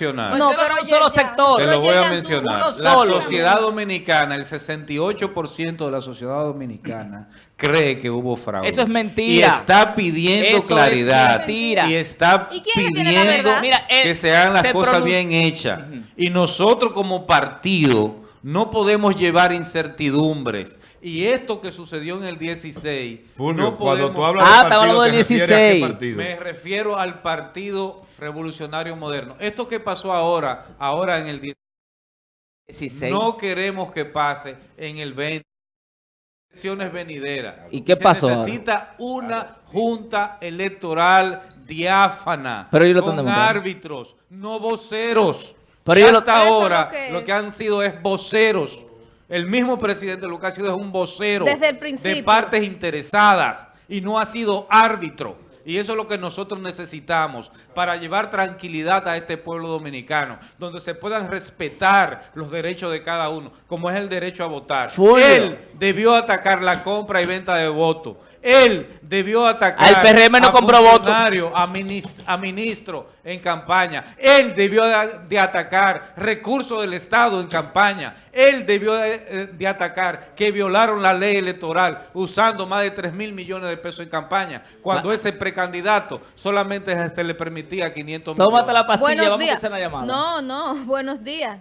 mencionar. No, Ese pero un solo sector. Te lo voy a mencionar. La sociedad dominicana, el 68% de la sociedad dominicana cree que hubo fraude. Eso es mentira. Y está pidiendo Eso es claridad. mentira. Y está ¿Y quién tiene la pidiendo? Mira, que se hagan las se cosas bien hechas. Y nosotros como partido no podemos llevar incertidumbres. Y esto que sucedió en el 16, Fulvio, no cuando podemos... tú hablas Ah, de partido, hablando ¿te del refieres a qué 16. partido? Me refiero al Partido Revolucionario Moderno. Esto que pasó ahora, ahora en el 16. No queremos que pase en el 20. Elecciones venideras. ¿Y qué Se pasó ahora? necesita una junta electoral diáfana. Pero ellos lo con árbitros, no voceros. Pero ellos Hasta ahora lo que lo es. que han sido es voceros. El mismo presidente lo que ha sido es un vocero Desde el de partes interesadas y no ha sido árbitro. Y eso es lo que nosotros necesitamos para llevar tranquilidad a este pueblo dominicano, donde se puedan respetar los derechos de cada uno, como es el derecho a votar. Fulvio. Él debió atacar la compra y venta de votos. Él debió atacar Al PRM no a compró a, minis- a ministro en campaña. Él debió de, de atacar recursos del Estado en campaña. Él debió de, de atacar que violaron la ley electoral usando más de 3 mil millones de pesos en campaña, cuando ese precandidato solamente se le permitía 500 Tómate millones. la pastilla, Buenos vamos a días. hacer la llamada. No, no, buenos días.